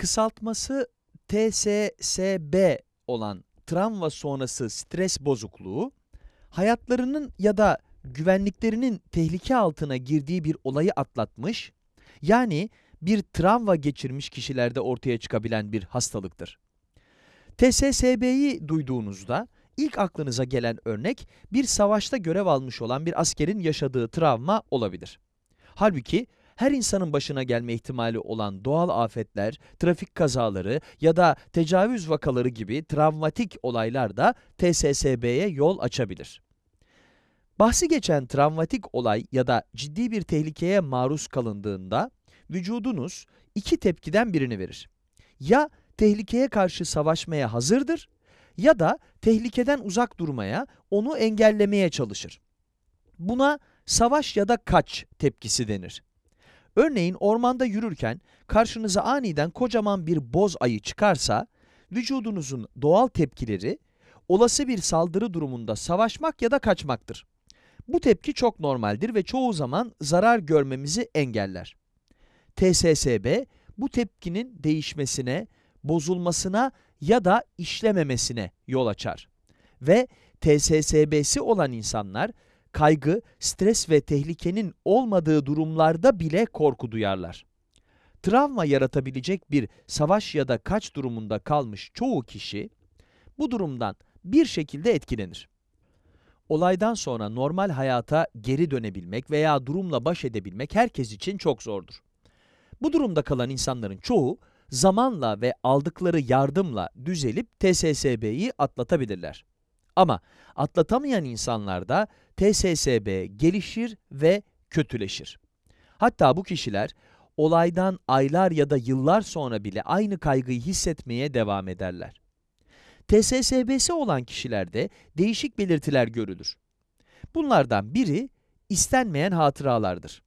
Kısaltması TSSB olan travma sonrası stres bozukluğu, hayatlarının ya da güvenliklerinin tehlike altına girdiği bir olayı atlatmış, yani bir travma geçirmiş kişilerde ortaya çıkabilen bir hastalıktır. TSSB'yi duyduğunuzda ilk aklınıza gelen örnek bir savaşta görev almış olan bir askerin yaşadığı travma olabilir. Halbuki her insanın başına gelme ihtimali olan doğal afetler, trafik kazaları ya da tecavüz vakaları gibi travmatik olaylar da TSSB'ye yol açabilir. Bahsi geçen travmatik olay ya da ciddi bir tehlikeye maruz kalındığında vücudunuz iki tepkiden birini verir. Ya tehlikeye karşı savaşmaya hazırdır ya da tehlikeden uzak durmaya, onu engellemeye çalışır. Buna savaş ya da kaç tepkisi denir. Örneğin ormanda yürürken karşınıza aniden kocaman bir boz ayı çıkarsa, vücudunuzun doğal tepkileri olası bir saldırı durumunda savaşmak ya da kaçmaktır. Bu tepki çok normaldir ve çoğu zaman zarar görmemizi engeller. TSSB bu tepkinin değişmesine, bozulmasına ya da işlememesine yol açar. Ve TSSB'si olan insanlar kaygı, stres ve tehlikenin olmadığı durumlarda bile korku duyarlar. Travma yaratabilecek bir savaş ya da kaç durumunda kalmış çoğu kişi bu durumdan bir şekilde etkilenir. Olaydan sonra normal hayata geri dönebilmek veya durumla baş edebilmek herkes için çok zordur. Bu durumda kalan insanların çoğu zamanla ve aldıkları yardımla düzelip TSSB'yi atlatabilirler. Ama atlatamayan insanlarda TSSB gelişir ve kötüleşir. Hatta bu kişiler olaydan aylar ya da yıllar sonra bile aynı kaygıyı hissetmeye devam ederler. TSSB'si olan kişilerde değişik belirtiler görülür. Bunlardan biri istenmeyen hatıralardır.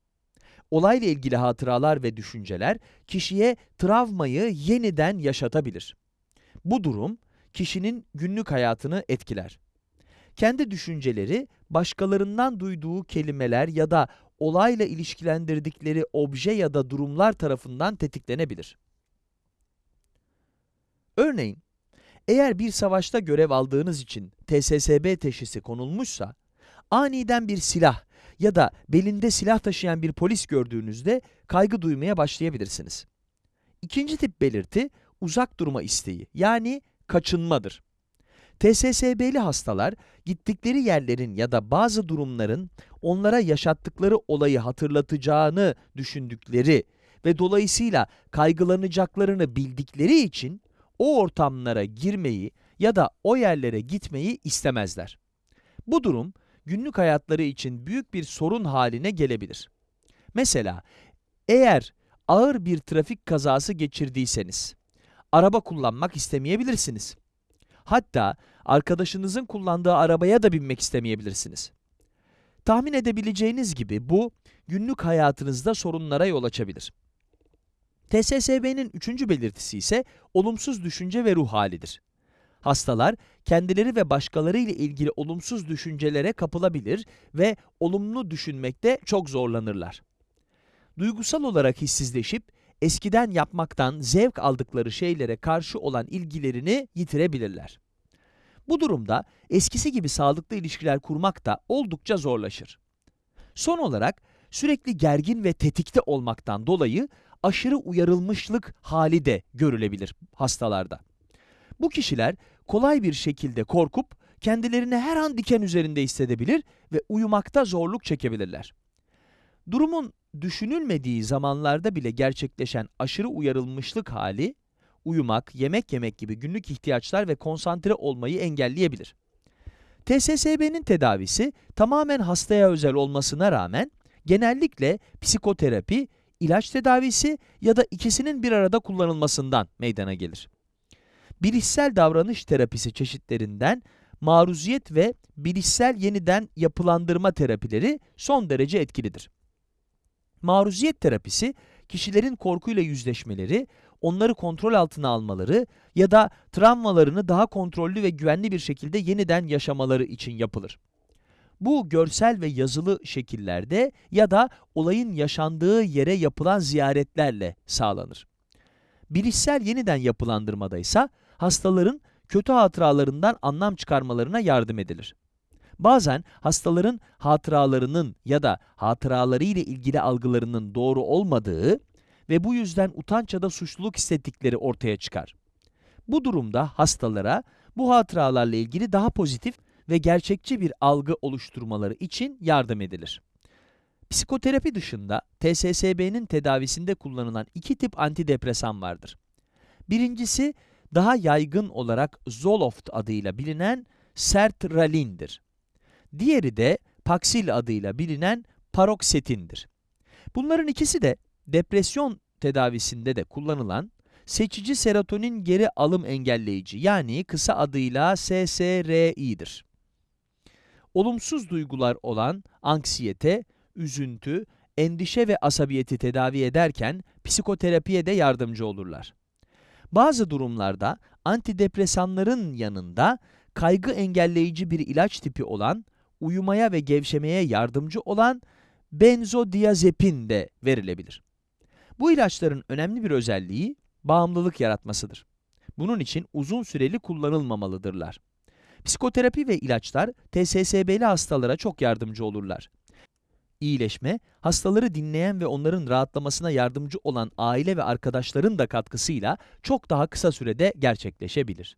Olayla ilgili hatıralar ve düşünceler kişiye travmayı yeniden yaşatabilir. Bu durum kişinin günlük hayatını etkiler. Kendi düşünceleri başkalarından duyduğu kelimeler ya da olayla ilişkilendirdikleri obje ya da durumlar tarafından tetiklenebilir. Örneğin, eğer bir savaşta görev aldığınız için TSSB teşhisi konulmuşsa, aniden bir silah ya da belinde silah taşıyan bir polis gördüğünüzde kaygı duymaya başlayabilirsiniz. İkinci tip belirti, uzak durma isteği, yani kaçınmadır. TSSB'li hastalar, gittikleri yerlerin ya da bazı durumların onlara yaşattıkları olayı hatırlatacağını düşündükleri ve dolayısıyla kaygılanacaklarını bildikleri için o ortamlara girmeyi ya da o yerlere gitmeyi istemezler. Bu durum, günlük hayatları için büyük bir sorun haline gelebilir. Mesela, eğer ağır bir trafik kazası geçirdiyseniz, araba kullanmak istemeyebilirsiniz. Hatta arkadaşınızın kullandığı arabaya da binmek istemeyebilirsiniz. Tahmin edebileceğiniz gibi bu, günlük hayatınızda sorunlara yol açabilir. TSSB'nin üçüncü belirtisi ise olumsuz düşünce ve ruh halidir. Hastalar, kendileri ve başkaları ile ilgili olumsuz düşüncelere kapılabilir ve olumlu düşünmekte çok zorlanırlar. Duygusal olarak hissizleşip, eskiden yapmaktan zevk aldıkları şeylere karşı olan ilgilerini yitirebilirler. Bu durumda eskisi gibi sağlıklı ilişkiler kurmak da oldukça zorlaşır. Son olarak sürekli gergin ve tetikte olmaktan dolayı aşırı uyarılmışlık hali de görülebilir hastalarda. Bu kişiler kolay bir şekilde korkup kendilerini her an diken üzerinde hissedebilir ve uyumakta zorluk çekebilirler. Durumun düşünülmediği zamanlarda bile gerçekleşen aşırı uyarılmışlık hali, uyumak, yemek yemek gibi günlük ihtiyaçlar ve konsantre olmayı engelleyebilir. TSSB'nin tedavisi tamamen hastaya özel olmasına rağmen genellikle psikoterapi, ilaç tedavisi ya da ikisinin bir arada kullanılmasından meydana gelir. Bilişsel davranış terapisi çeşitlerinden maruziyet ve bilişsel yeniden yapılandırma terapileri son derece etkilidir. Maruziyet terapisi, kişilerin korkuyla yüzleşmeleri, onları kontrol altına almaları ya da travmalarını daha kontrollü ve güvenli bir şekilde yeniden yaşamaları için yapılır. Bu görsel ve yazılı şekillerde ya da olayın yaşandığı yere yapılan ziyaretlerle sağlanır. Bilişsel yeniden yapılandırmada ise hastaların kötü hatıralarından anlam çıkarmalarına yardım edilir. Bazen hastaların hatıralarının ya da hatıraları ile ilgili algılarının doğru olmadığı ve bu yüzden utanç ya da suçluluk hissettikleri ortaya çıkar. Bu durumda hastalara bu hatıralarla ilgili daha pozitif ve gerçekçi bir algı oluşturmaları için yardım edilir. Psikoterapi dışında TSSB'nin tedavisinde kullanılan iki tip antidepresan vardır. Birincisi daha yaygın olarak Zoloft adıyla bilinen sertralindir. Diğeri de Paxil adıyla bilinen Paroxetin'dir. Bunların ikisi de depresyon tedavisinde de kullanılan seçici serotonin geri alım engelleyici yani kısa adıyla SSRI'dir. Olumsuz duygular olan anksiyete, üzüntü, endişe ve asabiyeti tedavi ederken psikoterapiye de yardımcı olurlar. Bazı durumlarda antidepresanların yanında kaygı engelleyici bir ilaç tipi olan, uyumaya ve gevşemeye yardımcı olan benzodiazepin de verilebilir. Bu ilaçların önemli bir özelliği bağımlılık yaratmasıdır. Bunun için uzun süreli kullanılmamalıdırlar. Psikoterapi ve ilaçlar TSSB'li hastalara çok yardımcı olurlar. İyileşme, hastaları dinleyen ve onların rahatlamasına yardımcı olan aile ve arkadaşların da katkısıyla çok daha kısa sürede gerçekleşebilir.